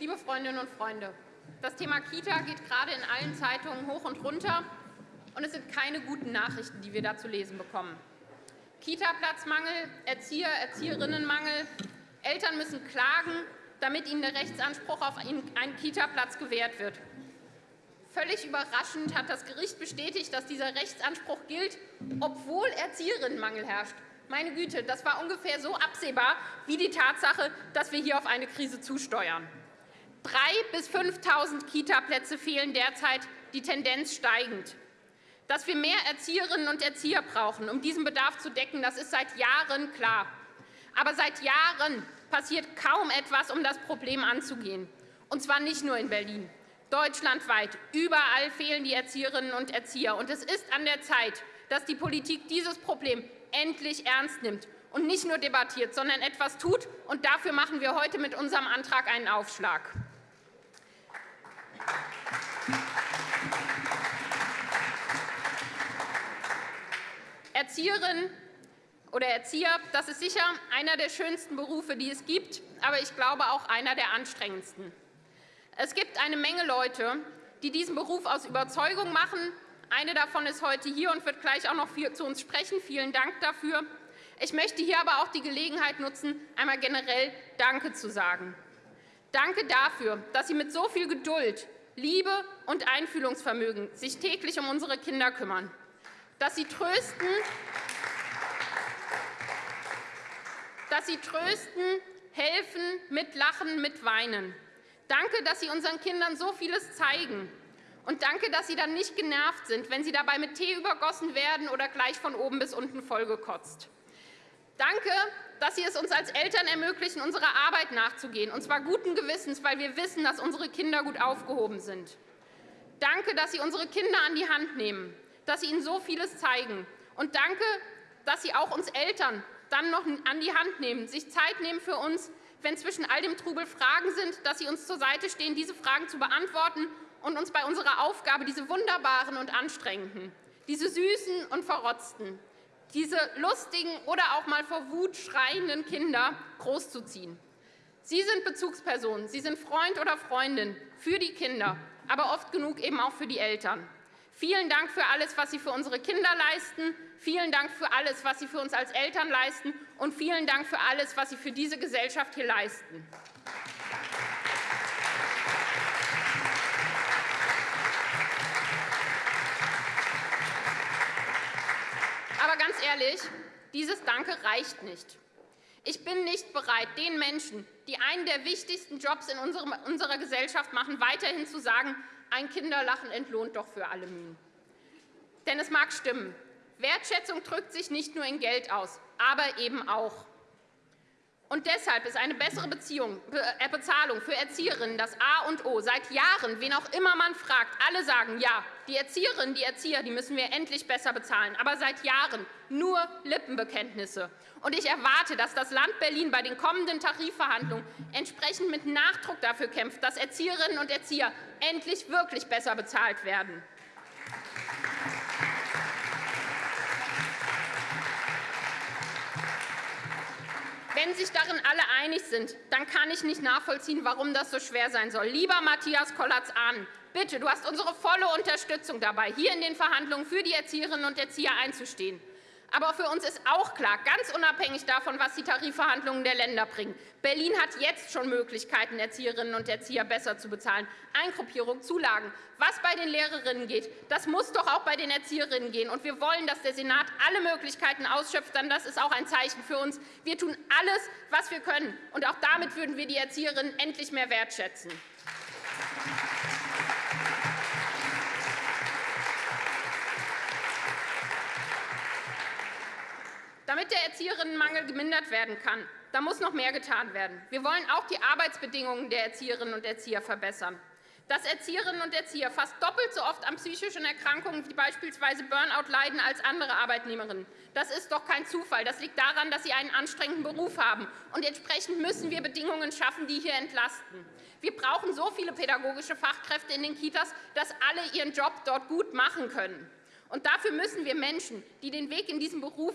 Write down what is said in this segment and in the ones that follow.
Liebe Freundinnen und Freunde, das Thema Kita geht gerade in allen Zeitungen hoch und runter, und es sind keine guten Nachrichten, die wir da zu lesen bekommen. Kita-Platzmangel, Erzieher, Erzieherinnenmangel, Eltern müssen klagen, damit ihnen der Rechtsanspruch auf einen Kita-Platz gewährt wird. Völlig überraschend hat das Gericht bestätigt, dass dieser Rechtsanspruch gilt, obwohl Erzieherinnenmangel herrscht. Meine Güte, das war ungefähr so absehbar wie die Tatsache, dass wir hier auf eine Krise zusteuern. 3.000 bis 5.000 Kita-Plätze fehlen derzeit, die Tendenz steigend. Dass wir mehr Erzieherinnen und Erzieher brauchen, um diesen Bedarf zu decken, das ist seit Jahren klar. Aber seit Jahren passiert kaum etwas, um das Problem anzugehen. Und zwar nicht nur in Berlin. Deutschlandweit, überall fehlen die Erzieherinnen und Erzieher. Und es ist an der Zeit, dass die Politik dieses Problem endlich ernst nimmt und nicht nur debattiert, sondern etwas tut. Und dafür machen wir heute mit unserem Antrag einen Aufschlag. Erzieherin oder Erzieher, das ist sicher einer der schönsten Berufe, die es gibt, aber ich glaube auch einer der anstrengendsten. Es gibt eine Menge Leute, die diesen Beruf aus Überzeugung machen. Eine davon ist heute hier und wird gleich auch noch zu uns sprechen. Vielen Dank dafür. Ich möchte hier aber auch die Gelegenheit nutzen, einmal generell Danke zu sagen. Danke dafür, dass Sie mit so viel Geduld, Liebe und Einfühlungsvermögen sich täglich um unsere Kinder kümmern, dass Sie trösten, dass Sie trösten, helfen, mitlachen, mitweinen. Danke, dass Sie unseren Kindern so vieles zeigen. Und danke, dass Sie dann nicht genervt sind, wenn Sie dabei mit Tee übergossen werden oder gleich von oben bis unten vollgekotzt. Danke, dass Sie es uns als Eltern ermöglichen, unserer Arbeit nachzugehen, und zwar guten Gewissens, weil wir wissen, dass unsere Kinder gut aufgehoben sind. Danke, dass Sie unsere Kinder an die Hand nehmen, dass Sie ihnen so vieles zeigen. Und danke, dass Sie auch uns Eltern dann noch an die Hand nehmen, sich Zeit nehmen für uns, wenn zwischen all dem Trubel Fragen sind, dass Sie uns zur Seite stehen, diese Fragen zu beantworten und uns bei unserer Aufgabe, diese wunderbaren und anstrengenden, diese süßen und verrotzten, diese lustigen oder auch mal vor Wut schreienden Kinder großzuziehen. Sie sind Bezugspersonen, Sie sind Freund oder Freundin für die Kinder, aber oft genug eben auch für die Eltern. Vielen Dank für alles, was Sie für unsere Kinder leisten. Vielen Dank für alles, was Sie für uns als Eltern leisten. Und vielen Dank für alles, was Sie für diese Gesellschaft hier leisten. Aber ganz ehrlich, dieses Danke reicht nicht. Ich bin nicht bereit, den Menschen, die einen der wichtigsten Jobs in unserer Gesellschaft machen, weiterhin zu sagen, ein Kinderlachen entlohnt doch für alle Mühen. Denn es mag stimmen, Wertschätzung drückt sich nicht nur in Geld aus, aber eben auch. Und deshalb ist eine bessere Beziehung, äh, Bezahlung für Erzieherinnen das A und O. Seit Jahren, wen auch immer man fragt, alle sagen, ja, die Erzieherinnen, die Erzieher, die müssen wir endlich besser bezahlen. Aber seit Jahren nur Lippenbekenntnisse. Und ich erwarte, dass das Land Berlin bei den kommenden Tarifverhandlungen entsprechend mit Nachdruck dafür kämpft, dass Erzieherinnen und Erzieher endlich wirklich besser bezahlt werden. Wenn sich darin alle einig sind, dann kann ich nicht nachvollziehen, warum das so schwer sein soll. Lieber Matthias Kollatz-Ahn, bitte, du hast unsere volle Unterstützung dabei, hier in den Verhandlungen für die Erzieherinnen und Erzieher einzustehen. Aber für uns ist auch klar, ganz unabhängig davon, was die Tarifverhandlungen der Länder bringen, Berlin hat jetzt schon Möglichkeiten, Erzieherinnen und Erzieher besser zu bezahlen. Eingruppierung, Zulagen. Was bei den Lehrerinnen geht, das muss doch auch bei den Erzieherinnen gehen. Und wir wollen, dass der Senat alle Möglichkeiten ausschöpft. Dann das ist auch ein Zeichen für uns. Wir tun alles, was wir können. Und auch damit würden wir die Erzieherinnen endlich mehr wertschätzen. Erzieherinnenmangel gemindert werden kann, da muss noch mehr getan werden. Wir wollen auch die Arbeitsbedingungen der Erzieherinnen und Erzieher verbessern. Dass Erzieherinnen und Erzieher fast doppelt so oft an psychischen Erkrankungen wie beispielsweise Burnout leiden als andere Arbeitnehmerinnen, das ist doch kein Zufall. Das liegt daran, dass sie einen anstrengenden Beruf haben. Und entsprechend müssen wir Bedingungen schaffen, die hier entlasten. Wir brauchen so viele pädagogische Fachkräfte in den Kitas, dass alle ihren Job dort gut machen können. Und dafür müssen wir Menschen, die den Weg in diesen Beruf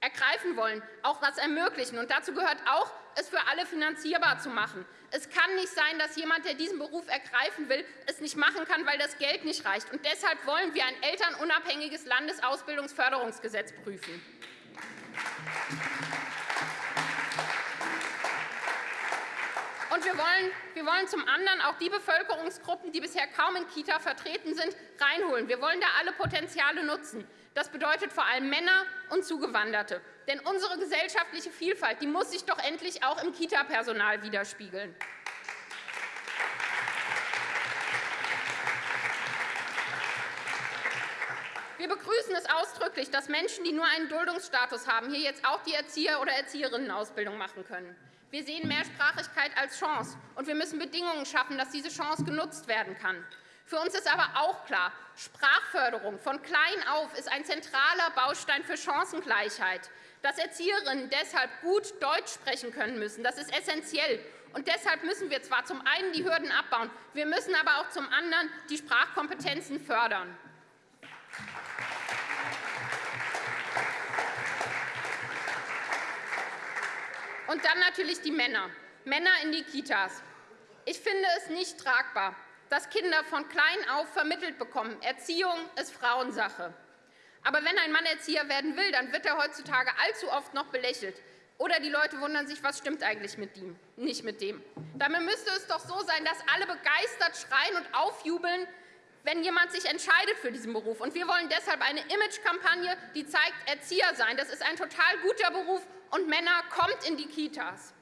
ergreifen wollen, auch was ermöglichen. Und dazu gehört auch, es für alle finanzierbar zu machen. Es kann nicht sein, dass jemand, der diesen Beruf ergreifen will, es nicht machen kann, weil das Geld nicht reicht. Und deshalb wollen wir ein elternunabhängiges Landesausbildungsförderungsgesetz prüfen. Und wir wollen, wir wollen zum anderen auch die Bevölkerungsgruppen, die bisher kaum in Kita vertreten sind, reinholen. Wir wollen da alle Potenziale nutzen. Das bedeutet vor allem Männer und Zugewanderte. Denn unsere gesellschaftliche Vielfalt die muss sich doch endlich auch im Kita-Personal widerspiegeln. Wir begrüßen es ausdrücklich, dass Menschen, die nur einen Duldungsstatus haben, hier jetzt auch die Erzieher- oder Erzieherinnenausbildung machen können. Wir sehen Mehrsprachigkeit als Chance, und wir müssen Bedingungen schaffen, dass diese Chance genutzt werden kann. Für uns ist aber auch klar, Sprachförderung von klein auf ist ein zentraler Baustein für Chancengleichheit. Dass Erzieherinnen deshalb gut Deutsch sprechen können müssen, das ist essentiell. Und deshalb müssen wir zwar zum einen die Hürden abbauen, wir müssen aber auch zum anderen die Sprachkompetenzen fördern. Und dann natürlich die Männer. Männer in die Kitas. Ich finde es nicht tragbar, dass Kinder von klein auf vermittelt bekommen, Erziehung ist Frauensache. Aber wenn ein Mann Erzieher werden will, dann wird er heutzutage allzu oft noch belächelt. Oder die Leute wundern sich, was stimmt eigentlich mit ihm, nicht mit dem. Damit müsste es doch so sein, dass alle begeistert schreien und aufjubeln, wenn jemand sich entscheidet für diesen Beruf. Und wir wollen deshalb eine Imagekampagne, die zeigt, Erzieher sein, das ist ein total guter Beruf und Männer, kommt in die Kitas.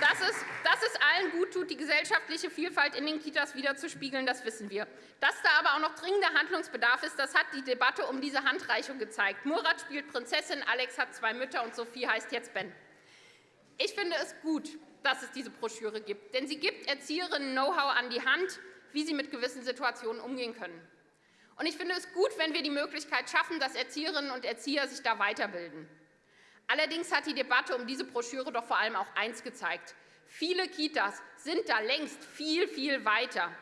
Dass es, dass es allen gut tut, die gesellschaftliche Vielfalt in den Kitas wiederzuspiegeln, das wissen wir. Dass da aber auch noch dringender Handlungsbedarf ist, das hat die Debatte um diese Handreichung gezeigt. Murat spielt Prinzessin, Alex hat zwei Mütter und Sophie heißt jetzt Ben. Ich finde es gut, dass es diese Broschüre gibt, denn sie gibt Erzieherinnen Know-how an die Hand, wie sie mit gewissen Situationen umgehen können. Und ich finde es gut, wenn wir die Möglichkeit schaffen, dass Erzieherinnen und Erzieher sich da weiterbilden. Allerdings hat die Debatte um diese Broschüre doch vor allem auch eins gezeigt. Viele Kitas sind da längst viel, viel weiter.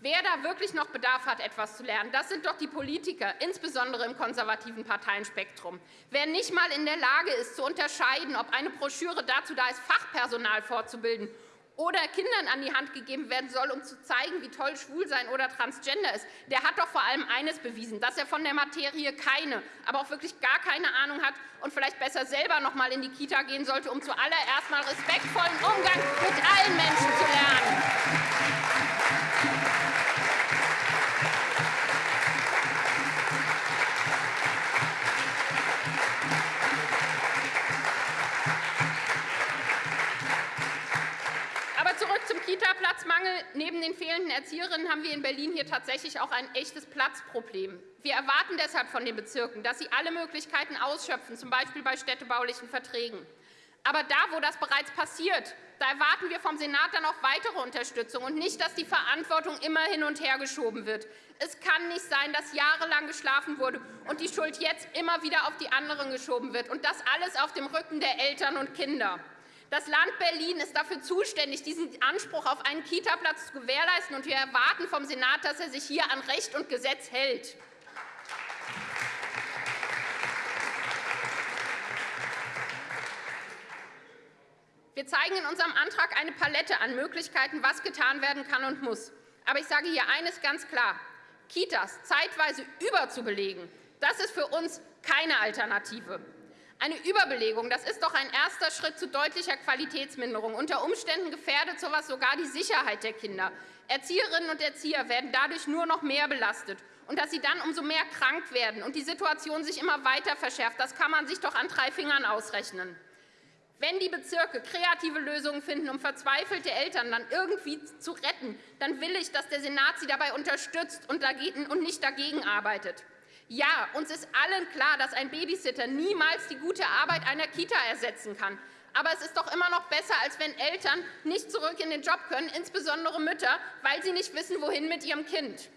Wer da wirklich noch Bedarf hat, etwas zu lernen, das sind doch die Politiker, insbesondere im konservativen Parteienspektrum. Wer nicht einmal in der Lage ist, zu unterscheiden, ob eine Broschüre dazu da ist, Fachpersonal fortzubilden oder Kindern an die Hand gegeben werden soll, um zu zeigen, wie toll Schwulsein oder Transgender ist, der hat doch vor allem eines bewiesen, dass er von der Materie keine, aber auch wirklich gar keine Ahnung hat und vielleicht besser selber noch einmal in die Kita gehen sollte, um zuallererst mal respektvollen Umgang mit allen Menschen zu lernen. Kita-Platzmangel neben den fehlenden Erzieherinnen haben wir in Berlin hier tatsächlich auch ein echtes Platzproblem. Wir erwarten deshalb von den Bezirken, dass sie alle Möglichkeiten ausschöpfen, z. B. bei städtebaulichen Verträgen. Aber da, wo das bereits passiert, da erwarten wir vom Senat dann auch weitere Unterstützung und nicht, dass die Verantwortung immer hin und her geschoben wird. Es kann nicht sein, dass jahrelang geschlafen wurde und die Schuld jetzt immer wieder auf die anderen geschoben wird, und das alles auf dem Rücken der Eltern und Kinder. Das Land Berlin ist dafür zuständig, diesen Anspruch auf einen Kitaplatz zu gewährleisten. Und wir erwarten vom Senat, dass er sich hier an Recht und Gesetz hält. Wir zeigen in unserem Antrag eine Palette an Möglichkeiten, was getan werden kann und muss. Aber ich sage hier eines ganz klar. Kitas zeitweise überzubelegen, das ist für uns keine Alternative. Eine Überbelegung das ist doch ein erster Schritt zu deutlicher Qualitätsminderung. Unter Umständen gefährdet so etwas sogar die Sicherheit der Kinder. Erzieherinnen und Erzieher werden dadurch nur noch mehr belastet. Und dass sie dann umso mehr krank werden und die Situation sich immer weiter verschärft, das kann man sich doch an drei Fingern ausrechnen. Wenn die Bezirke kreative Lösungen finden, um verzweifelte Eltern dann irgendwie zu retten, dann will ich, dass der Senat sie dabei unterstützt und nicht dagegen arbeitet. Ja, uns ist allen klar, dass ein Babysitter niemals die gute Arbeit einer Kita ersetzen kann. Aber es ist doch immer noch besser, als wenn Eltern nicht zurück in den Job können, insbesondere Mütter, weil sie nicht wissen, wohin mit ihrem Kind.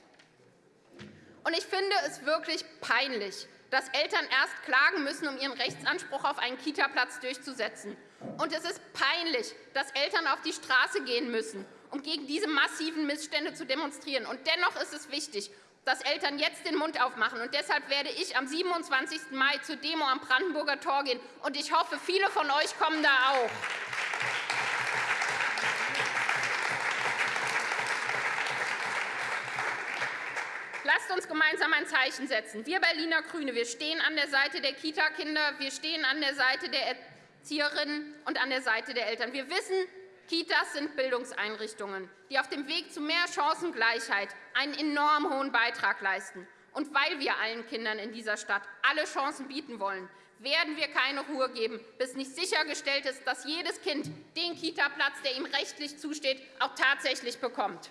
Und ich finde es wirklich peinlich, dass Eltern erst klagen müssen, um ihren Rechtsanspruch auf einen Kitaplatz durchzusetzen. Und es ist peinlich, dass Eltern auf die Straße gehen müssen, um gegen diese massiven Missstände zu demonstrieren. Und dennoch ist es wichtig, dass Eltern jetzt den Mund aufmachen. Und deshalb werde ich am 27. Mai zur Demo am Brandenburger Tor gehen. Und ich hoffe, viele von euch kommen da auch. Lasst uns gemeinsam ein Zeichen setzen. Wir Berliner Grüne wir stehen an der Seite der Kita-Kinder, wir stehen an der Seite der Erzieherinnen und an der Seite der Eltern. Wir wissen, Kitas sind Bildungseinrichtungen, die auf dem Weg zu mehr Chancengleichheit einen enorm hohen Beitrag leisten. Und weil wir allen Kindern in dieser Stadt alle Chancen bieten wollen, werden wir keine Ruhe geben, bis nicht sichergestellt ist, dass jedes Kind den Kitaplatz, der ihm rechtlich zusteht, auch tatsächlich bekommt.